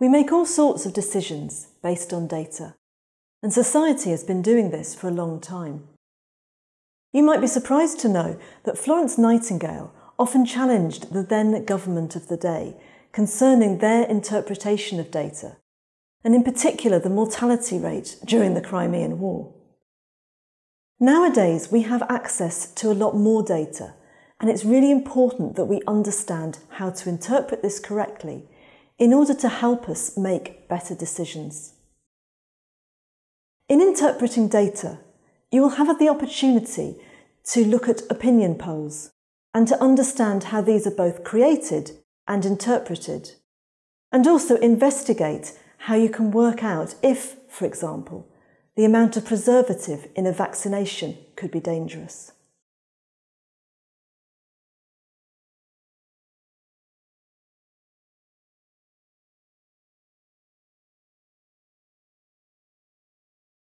We make all sorts of decisions based on data, and society has been doing this for a long time. You might be surprised to know that Florence Nightingale often challenged the then government of the day concerning their interpretation of data, and in particular the mortality rate during the Crimean War. Nowadays, we have access to a lot more data, and it's really important that we understand how to interpret this correctly in order to help us make better decisions. In interpreting data, you will have the opportunity to look at opinion polls and to understand how these are both created and interpreted, and also investigate how you can work out if, for example, the amount of preservative in a vaccination could be dangerous.